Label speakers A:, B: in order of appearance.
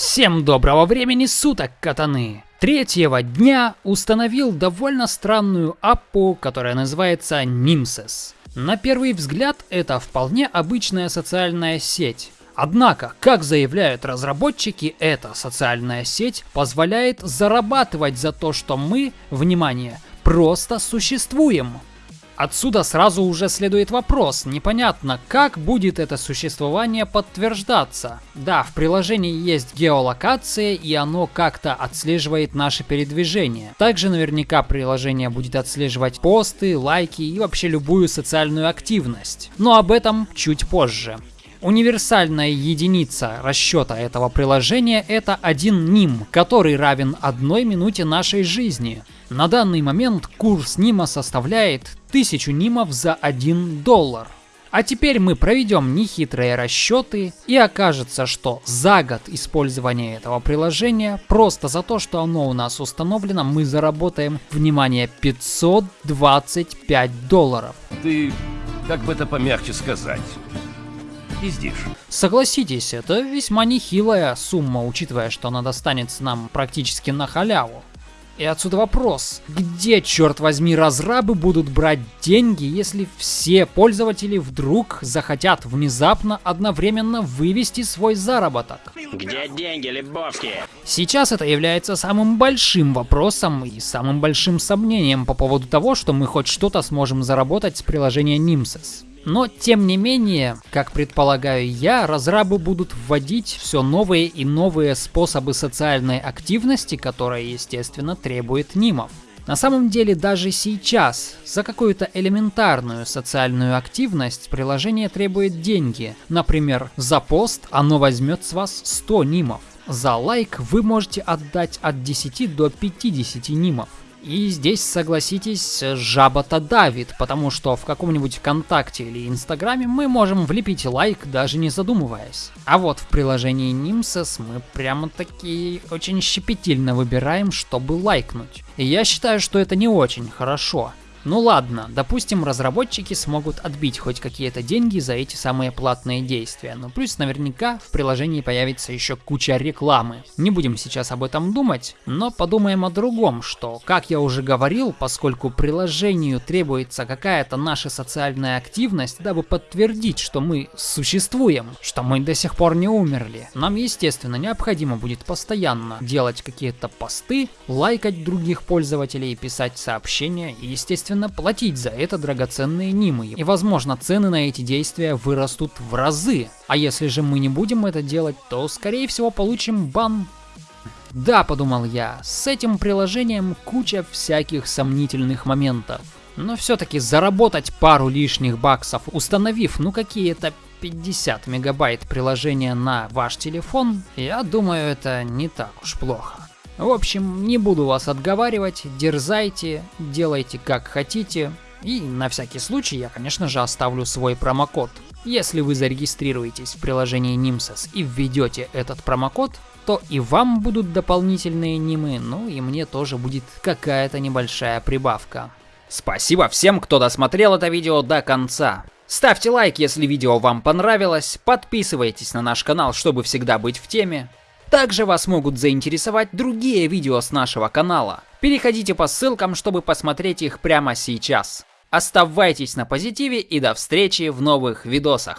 A: Всем доброго времени суток, катаны! Третьего дня установил довольно странную аппу, которая называется Nimses. На первый взгляд это вполне обычная социальная сеть. Однако, как заявляют разработчики, эта социальная сеть позволяет зарабатывать за то, что мы, внимание, просто существуем. Отсюда сразу уже следует вопрос, непонятно, как будет это существование подтверждаться. Да, в приложении есть геолокация, и оно как-то отслеживает наши передвижения. Также наверняка приложение будет отслеживать посты, лайки и вообще любую социальную активность. Но об этом чуть позже. Универсальная единица расчета этого приложения это один ним, который равен одной минуте нашей жизни. На данный момент курс нима составляет 1000 нимов за 1 доллар. А теперь мы проведем нехитрые расчеты и окажется, что за год использования этого приложения, просто за то, что оно у нас установлено, мы заработаем, внимание, 525 долларов.
B: Ты, как бы это помягче сказать, пиздишь.
A: Согласитесь, это весьма нехилая сумма, учитывая, что она достанется нам практически на халяву. И отсюда вопрос, где, черт возьми, разрабы будут брать деньги, если все пользователи вдруг захотят внезапно одновременно вывести свой заработок?
C: Где деньги, Лебовски?
A: Сейчас это является самым большим вопросом и самым большим сомнением по поводу того, что мы хоть что-то сможем заработать с приложения Nimses. Но, тем не менее, как предполагаю я, разрабы будут вводить все новые и новые способы социальной активности, которая, естественно, требует нимов. На самом деле, даже сейчас за какую-то элементарную социальную активность приложение требует деньги. Например, за пост оно возьмет с вас 100 нимов. За лайк вы можете отдать от 10 до 50 нимов. И здесь, согласитесь, жаба-то давит, потому что в каком-нибудь ВКонтакте или Инстаграме мы можем влепить лайк, даже не задумываясь. А вот в приложении Nimses мы прямо-таки очень щепетильно выбираем, чтобы лайкнуть. И я считаю, что это не очень хорошо. Ну ладно, допустим, разработчики смогут отбить хоть какие-то деньги за эти самые платные действия, но плюс наверняка в приложении появится еще куча рекламы. Не будем сейчас об этом думать, но подумаем о другом, что, как я уже говорил, поскольку приложению требуется какая-то наша социальная активность, дабы подтвердить, что мы существуем, что мы до сих пор не умерли, нам, естественно, необходимо будет постоянно делать какие-то посты, лайкать других пользователей, писать сообщения и, естественно, естественно, платить за это драгоценные нимы. И возможно цены на эти действия вырастут в разы. А если же мы не будем это делать, то скорее всего получим бан. Да, подумал я, с этим приложением куча всяких сомнительных моментов. Но все-таки заработать пару лишних баксов, установив ну какие-то 50 мегабайт приложения на ваш телефон, я думаю это не так уж плохо. В общем, не буду вас отговаривать, дерзайте, делайте как хотите. И на всякий случай я, конечно же, оставлю свой промокод. Если вы зарегистрируетесь в приложении Nimsys и введете этот промокод, то и вам будут дополнительные нимы, ну и мне тоже будет какая-то небольшая прибавка. Спасибо всем, кто досмотрел это видео до конца. Ставьте лайк, если видео вам понравилось, подписывайтесь на наш канал, чтобы всегда быть в теме. Также вас могут заинтересовать другие видео с нашего канала. Переходите по ссылкам, чтобы посмотреть их прямо сейчас. Оставайтесь на позитиве и до встречи в новых видосах.